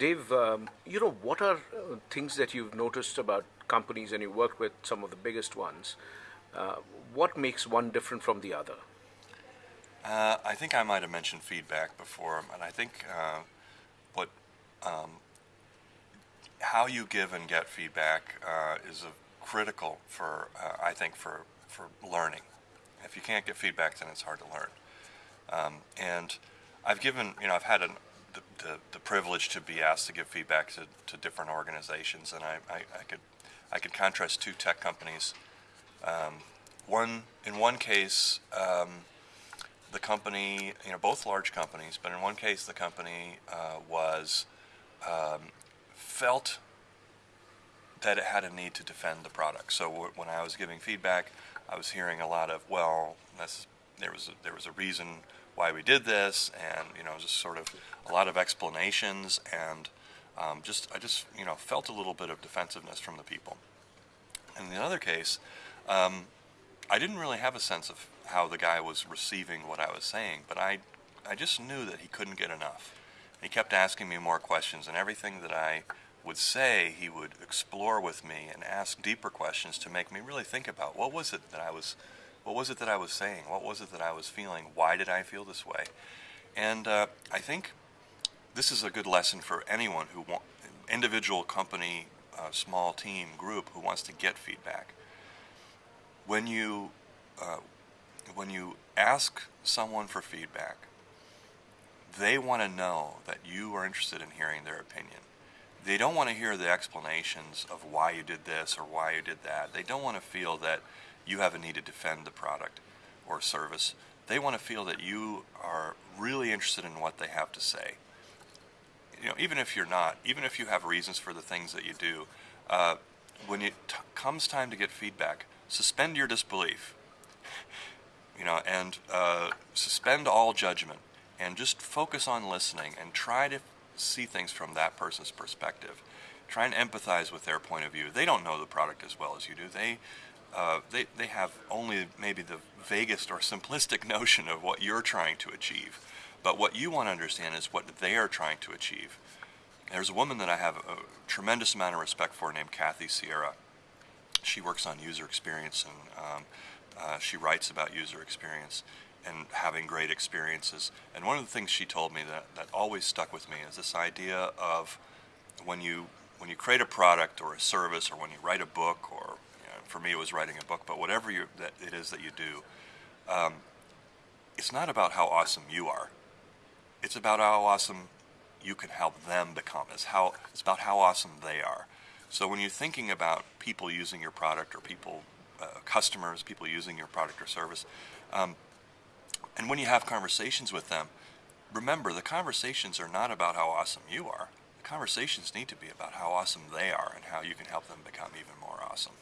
Dave, um, you know, what are uh, things that you've noticed about companies and you worked with some of the biggest ones? Uh, what makes one different from the other? Uh, I think I might have mentioned feedback before, and I think uh, what um, how you give and get feedback uh, is a critical for I think for for learning. If you can't get feedback, then it's hard to learn. Um, and I've given you know I've had an, the, the, the privilege to be asked to give feedback to, to different organizations, and I, I, I could I could contrast two tech companies. Um, one in one case. Um, the company, you know, both large companies, but in one case, the company uh, was um, felt that it had a need to defend the product. So when I was giving feedback, I was hearing a lot of, well, there was a, there was a reason why we did this, and you know, just sort of a lot of explanations, and um, just I just you know felt a little bit of defensiveness from the people. In the other case, um, I didn't really have a sense of how the guy was receiving what I was saying, but I, I just knew that he couldn't get enough. He kept asking me more questions, and everything that I would say, he would explore with me and ask deeper questions to make me really think about what was it that I was, what was it that I was saying, what was it that I was feeling, why did I feel this way, and uh, I think this is a good lesson for anyone who want, individual company, uh, small team, group who wants to get feedback. When you uh, when you ask someone for feedback, they want to know that you are interested in hearing their opinion. They don't want to hear the explanations of why you did this or why you did that. They don't want to feel that you have a need to defend the product or service. They want to feel that you are really interested in what they have to say. You know, even if you're not, even if you have reasons for the things that you do, uh, when it comes time to get feedback, suspend your disbelief you know, and uh, suspend all judgment and just focus on listening and try to see things from that person's perspective. Try and empathize with their point of view. They don't know the product as well as you do. They, uh, they, they have only maybe the vaguest or simplistic notion of what you're trying to achieve. But what you want to understand is what they are trying to achieve. There's a woman that I have a tremendous amount of respect for named Kathy Sierra. She works on user experience and um, uh, she writes about user experience and having great experiences. And one of the things she told me that, that always stuck with me is this idea of when you when you create a product or a service or when you write a book or for me it was writing a book, but whatever you, that it is that you do, um, it's not about how awesome you are. It's about how awesome you can help them become. It's how it's about how awesome they are. So when you're thinking about people using your product or people uh, customers, people using your product or service. Um, and when you have conversations with them, remember the conversations are not about how awesome you are. The conversations need to be about how awesome they are and how you can help them become even more awesome.